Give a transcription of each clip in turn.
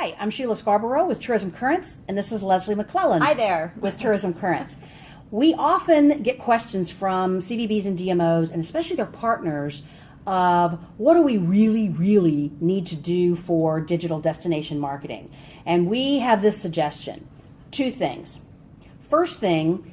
Hi, I'm Sheila Scarborough with Tourism Currents, and this is Leslie McClellan. Hi there. With Tourism Currents. We often get questions from CVBs and DMOs, and especially their partners, of what do we really, really need to do for digital destination marketing? And we have this suggestion two things. First thing,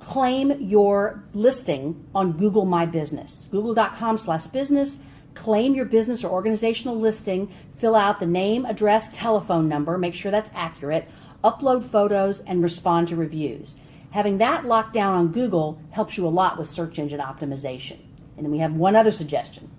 claim your listing on Google My Business, google.com slash business. Claim your business or organizational listing, fill out the name, address, telephone number, make sure that's accurate, upload photos, and respond to reviews. Having that locked down on Google helps you a lot with search engine optimization. And then we have one other suggestion.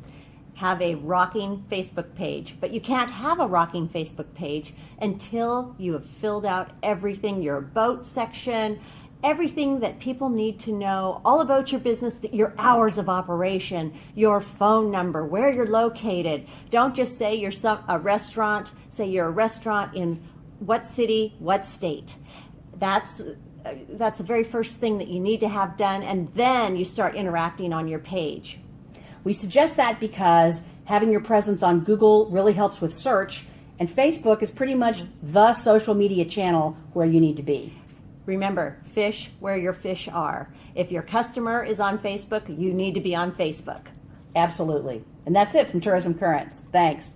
Have a rocking Facebook page, but you can't have a rocking Facebook page until you have filled out everything your About section, everything that people need to know all about your business, your hours of operation, your phone number, where you're located. Don't just say you're some, a restaurant, say you're a restaurant in what city, what state. That's that's the very first thing that you need to have done and then you start interacting on your page. We suggest that because having your presence on Google really helps with search and Facebook is pretty much the social media channel where you need to be. Remember, fish where your fish are. If your customer is on Facebook, you need to be on Facebook. Absolutely. And that's it from Tourism Currents. Thanks.